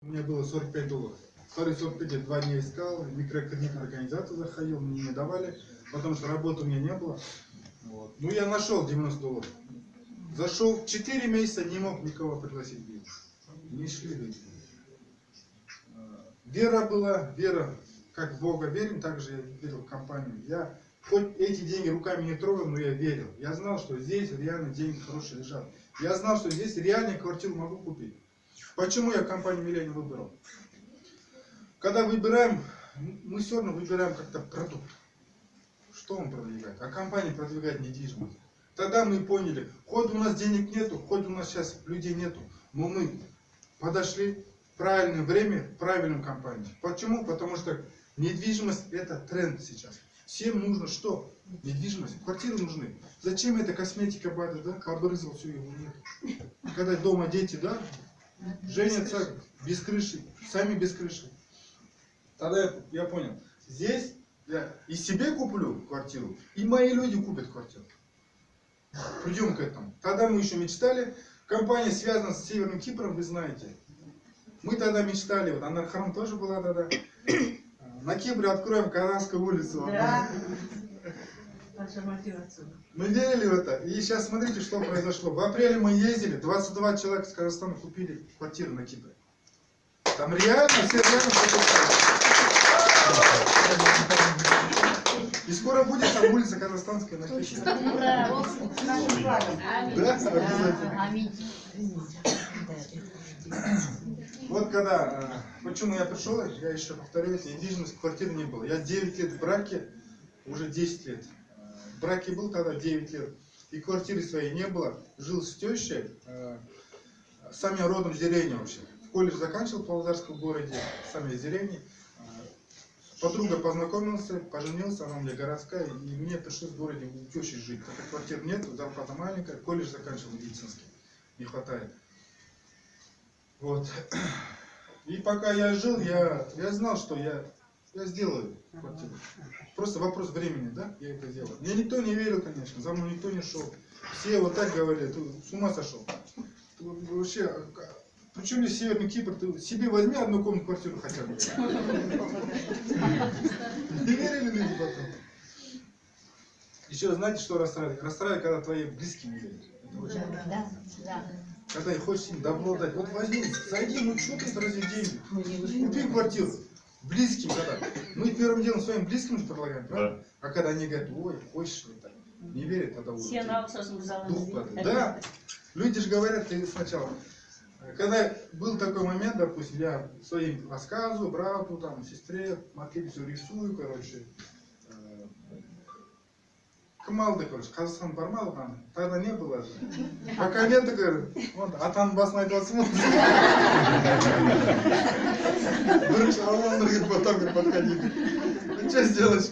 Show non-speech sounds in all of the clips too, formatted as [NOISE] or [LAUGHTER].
У меня было 45 долларов. Вторые 45 я два дня искал, в микрокредитную организацию заходил, мне не давали, потому что работы у меня не было. Вот. Ну, я нашел 90 долларов. Зашел, 4 месяца не мог никого пригласить в бизнес. Не шли люди. Э, Вера была, вера, как в Бога верим, так же я верил в компанию. Я хоть эти деньги руками не трогал, но я верил. Я знал, что здесь реально деньги хорошие лежат. Я знал, что здесь реально квартиру могу купить. Почему я компанию Миллениум выбрал? Когда выбираем, мы все равно выбираем как-то продукт. Что он продвигает? А компания продвигает недвижимость. Тогда мы поняли, хоть у нас денег нету, хоть у нас сейчас людей нету, но мы подошли в правильное время к правильным компаниям. Почему? Потому что недвижимость это тренд сейчас. Всем нужно что? Недвижимость. Квартиры нужны. Зачем эта косметика бада, да? Побрызгал, все, его нет. Когда дома дети, да? Женятся без крыши. Сами без крыши. Тогда я, я понял. Здесь я и себе куплю квартиру, и мои люди купят квартиру. Придем к этому. Тогда мы еще мечтали. Компания связана с Северным Кипром, вы знаете. Мы тогда мечтали, вот Анархарам тоже была тогда. На Кипре откроем Казанскую улицу. Да. Наша мотивация. Мы верили в это. И сейчас смотрите, что произошло. В апреле мы ездили, 22 человека из Казахстана купили квартиру на Кипре. Там реально, все реально покупали. И скоро будет там улица Казахстанская на Кипре. Да, вот обязательно. Когда, э, почему я пришел, я еще повторяюсь, недвижимость квартиры не было. Я 9 лет в браке, уже 10 лет. Браке был тогда 9 лет. И квартиры своей не было. Жил с тещей, э, сам я родом с деревни вообще. В колледж заканчивал в Павлодарском городе, сам я из деревни. Э, Подруга познакомился, поженился, она у меня городская, и мне пришлось в городе у тещи жить. Так как квартир нет, зарплата маленькая, колледж заканчивал медицинский, не хватает. Вот. [CLEARS THROAT] И пока я жил, я, я знал, что я, я сделаю квартиру. Просто вопрос времени, да, я это сделал. Мне никто не верил, конечно, за мной никто не шел. Все вот так говорили, ты с ума сошел. Ты вообще, а причем здесь Северный Кипр, ты себе возьми одну комнату квартиру хотя бы. Не верили люди потом. Еще знаете, что расстраивает? Расстраивает, когда твои близкие не верят. Да, да. когда и хочешь им добро дать. Вот возьми, зайди, ну что ты тратишь деньги? Купи квартиру. Близким когда. Мы первым делом своим близким же предлагаем, правда? А когда они говорят, ой, хочешь ли так? Не верят, тогда уже дух падает. Да, люди же говорят ты сначала. Когда был такой момент, допустим, я своим рассказываю, брату, там, сестре, все рисую, короче Э, Кымалды, короче, Казахстан бармады там, тогда не было же. А комменты говорят, вот, атаның басын айтып Бірінші алланы говорит, потом говорит, подходи. Ну что сделаешь?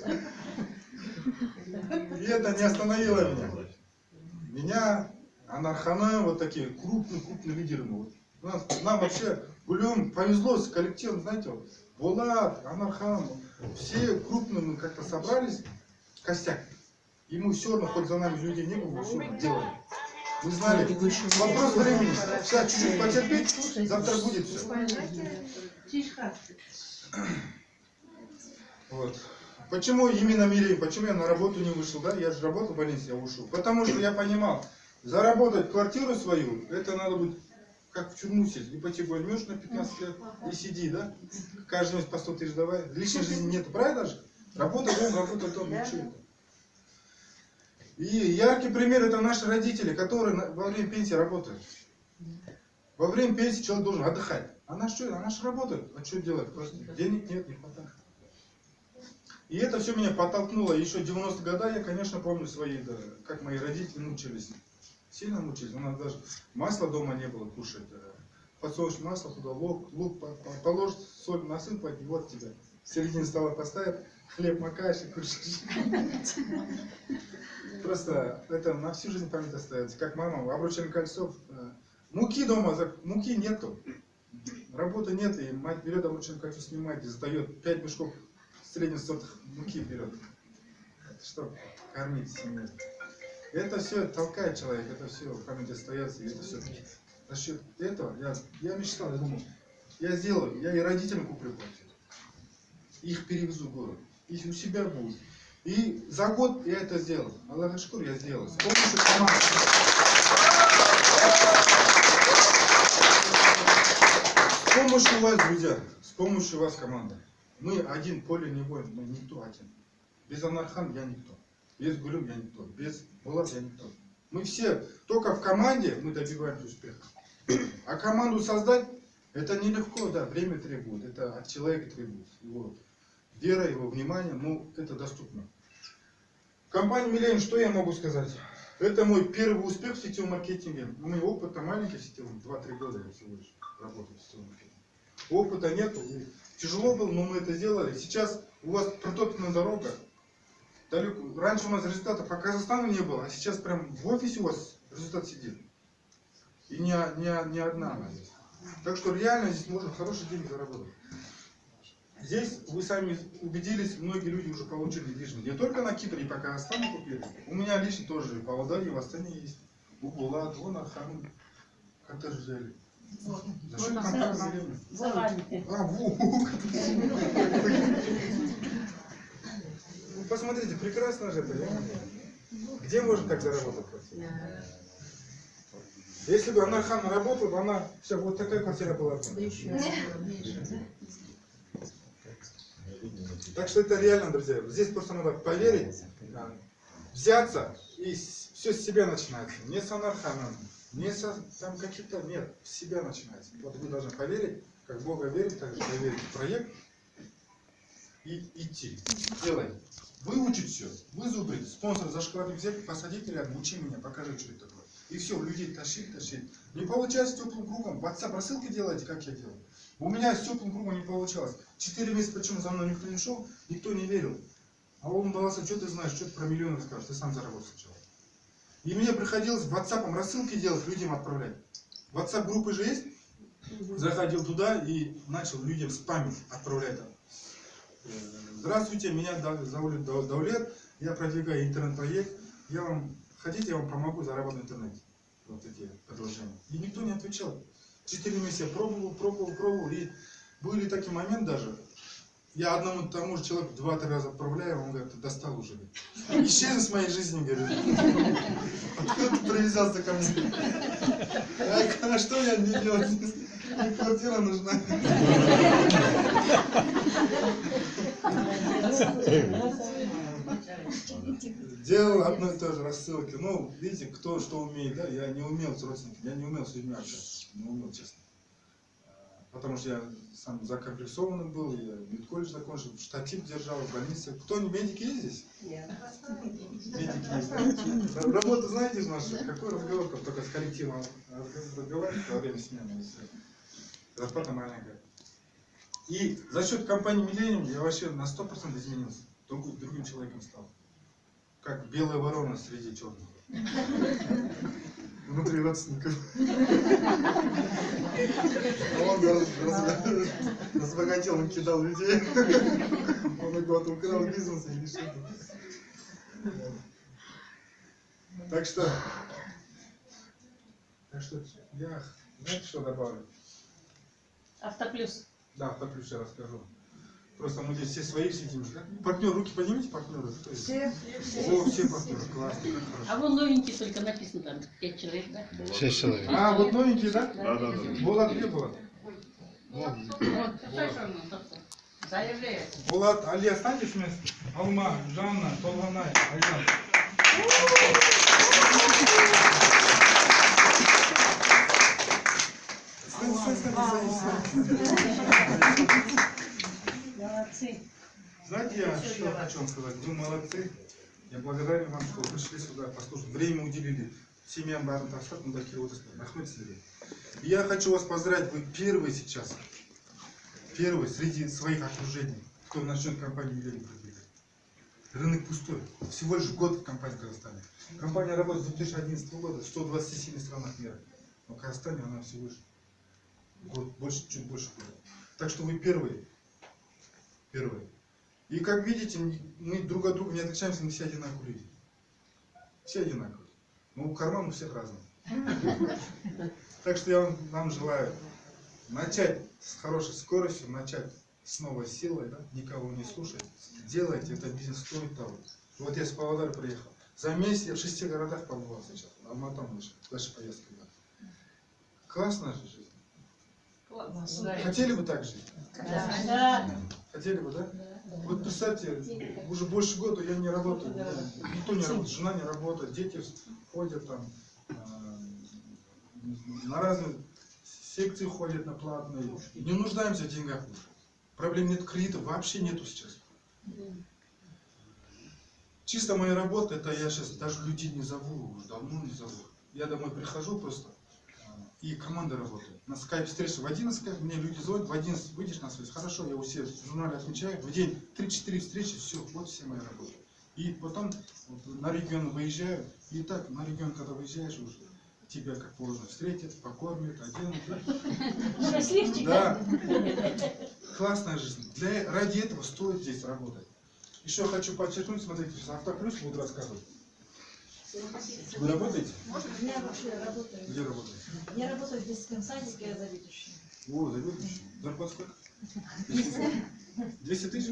И это не остановило меня. Меня, Анархана, вот такие крупные-крупные лидеры. мы Вот. Нас, нам вообще, Гулюм, повезло с коллективом, знаете, вот, Булат, Анархан, все крупные мы как-то собрались, костяк. И мы все равно, хоть за нами людей не было, все равно делали. Мы знали, вопрос времени. Сейчас чуть-чуть потерпеть, завтра будет все. Вот. Почему именно Мирей? Почему я на работу не вышел, да? Я же работал в больнице, я ушел. Потому что я понимал, заработать квартиру свою, это надо быть как в тюрьму сесть. Ипотеку возьмешь на 15 лет и сиди, да? Каждый месяц по 100 тысяч давай. Личной жизни нету, правильно же? Работа дом, работа дом, ничего это. И яркий пример это наши родители, которые во время пенсии работают. Во время пенсии человек должен отдыхать. Она что, она же работает. А что делать? Просто денег нет, не хватает. И это все меня подтолкнуло. Еще 90-е годы я, конечно, помню свои, да, как мои родители мучились. Сильно мучились. У нас даже масла дома не было кушать. э, Подсолнечное масло туда, лук, лук по- по- положить, соль насыпать, и вот тебе. В середине стола поставят, хлеб макаешь и кушаешь. Просто это на всю жизнь память остается. Как мама, обручальное кольцо. э, Муки дома, муки нету. Работы нет, и мать берет обручальное кольцо, снимает и сдает 5 мешков средних сортов муки берет. Чтобы кормить семью. Это все толкает человека, это все в памяти остается, и это все. За счет этого я, я мечтал, я думал, я сделаю, я и родителям куплю квартиру. Их перевезу в город. И у себя будет. И за год я это сделал. Аллах шкур, я сделал. С помощью команды. С помощью вас, друзья, с помощью вас, команда. Мы один, поле не воин, мы никто один. Без Анархан я никто. Без Гулюм я никто. Без Булат я никто. Мы все, только в команде мы добиваемся успеха. А команду создать, это нелегко, да, время требует, это от человека требует. Его вера, его внимание, ну, это доступно. Компания Миллениум, что я могу сказать? Это мой первый успех в сетевом маркетинге. У меня опыта маленький сетевом, 2-3 года я всего лишь работаю в сетевом маркетинге. Опыта нету, тяжело было, но мы это сделали. Сейчас у вас протоптана дорога. Далеко. Раньше у нас результата по Казахстану не было, а сейчас прям в офисе у вас результат сидит. И не, не, не одна она здесь. Так что реально здесь можно хорошие деньги заработать. Здесь вы сами убедились, многие люди уже получили недвижимость. Не только на Кипре и по Казахстану купили. У меня лично тоже в Павлодаре, и в Астане есть. У Булат, вон Архамин. Коттедж взяли. За счет. За вами. А, во! Ну, Посмотрите, прекрасно же это. Где можно так заработать квартиру? Если бы Анархан работала, бы она все, вот такая квартира была бы. Так что это реально, друзья. Здесь просто надо поверить, взяться, и все с себя начинается. Не с Анарханом, не со там каких-то, нет, с себя начинается. Вот вы должны поверить, как Бога верить, так же поверить в проект и идти. Делай. Выучить все, вызубрить, спонсор за шоколадник взять, посадить рядом, учи меня, покажи, что это такое. И все, людей тащить, тащить. Не получается теплым кругом. WhatsApp рассылки делайте, как я делал. У меня с теплым кругом не получалось. Четыре месяца, почему за мной никто не шел, никто не верил. А он давался, что ты знаешь, что ты про миллионы скажешь, ты сам заработал сначала. И мне приходилось WhatsApp рассылки делать, людям отправлять. WhatsApp группы же есть? Заходил туда и начал людям спамить отправлять Здравствуйте, меня зовут Дау- Даулет, я продвигаю интернет-проект. Я вам, хотите, я вам помогу заработать в интернете. Вот эти предложения. И никто не отвечал. Четыре месяца пробовал, пробовал, пробовал. И были такие моменты даже. Я одному тому же человеку два-три раза отправляю, он говорит, достал уже. Исчезни с моей жизни, говорит. Откуда ты привязался ко мне? А, а что я не делать? Мне квартира нужна. [LAUGHS] Делал одно и то же рассылки. Ну, видите, кто что умеет, да? Я не умел с родственниками, я не умел с людьми общаться. Не умел, честно. Потому что я сам закомплексованный был, я медколледж закончил, штатив держал в больнице. Кто не медики есть здесь? Медики есть. да? Работу знаете нашей? Какой разговор, как только с коллективом разговаривать во время смены. Зарплата маленькая. И за счет компании Millennium я вообще на 100% изменился. Другим, другим человеком стал. Как белая ворона среди черных. Внутри родственников. А он раз- раз- разбогател, он кидал людей. Он вот украл бизнес или что-то. Так что, так что я, знаете, что добавлю? Автоплюс. Да, автоплюс я расскажу. Просто мы здесь все свои сидим. Партнер, руки поднимите, партнеры. Есть? Все. О, все партнеры, классно, как хорошо. А вон новенький только написано там. Пять человек, да? Шесть человек. А, вот новенькие, да? Да, да, да. Булат где Булат? Вот. Заявляю. Булат, Али, останьтесь вместе. Алма, Жанна, Толганай. Стань, стань, стань, стань, стань. Молодцы. Знаете, я что хочу вам сказать? Вы молодцы. Я благодарен вам, что пришли сюда послушать. Время уделили. Семьям барын тастап, мында келіп отырсыздар. Рахмет сіздерге. И Я хочу вас поздравить. Вы первые сейчас. Первый среди своих окружений, кто начнет компанию Миллениум продвигать. Рынок пустой. Всего лишь год компания в Казахстане. Компания работает с 2011 года в 127 странах мира. Но в Казахстане она всего лишь год, больше, чуть больше года. Так что вы первые. Первые. И как видите, мы друг от друга не отличаемся, мы все одинаковые люди. Все одинаковые. Но карман у всех разный. [LAUGHS] Так что я вам, вам желаю начать с хорошей скоростью, начать с новой силой, да, никого не слушать, делайте, это бизнес стоит того. Вот я с Павлодара приехал. За месяц я в шести городах побывал сейчас. Алмата выше, дальше поездка. Да. Классная же жизнь. Хотели бы так жить? Да. Хотели бы, да? Вот представьте, уже больше года я не работаю. Никто не работает, жена не работает, дети ходят там э, на разные секции ходят на платные. Не нуждаемся в деньгах уже. Проблем нет кредитов, вообще нету сейчас. Чисто моя работа, это я сейчас даже людей не зову, уже давно не зову. Я домой прихожу просто, и команда работает. На скайп встреча в 11, мне люди звонят, в 11 выйдешь на связь. Хорошо, я у себя в журнале отмечаю, в день 3-4 встречи, все, вот все мои работы. И потом вот, на регион выезжаю, и так, на регион, когда выезжаешь уже, тебя как положено встретят, покормят, оденут. Счастливчик. Да. Классная жизнь. Для, ради этого стоит здесь работать. Еще хочу подчеркнуть, смотрите, Автоплюс буду рассказывать. Вы работаете? Я вообще работаю. Где работаете? Я работаю в детском садике, я заведующая. О, заведующий. Зарплата сколько? 200 тысяч?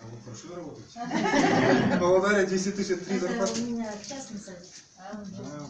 А вы хорошо работаете? В Павлодаре 10 тысяч, это три Это зарплаты. у меня частный садик. А,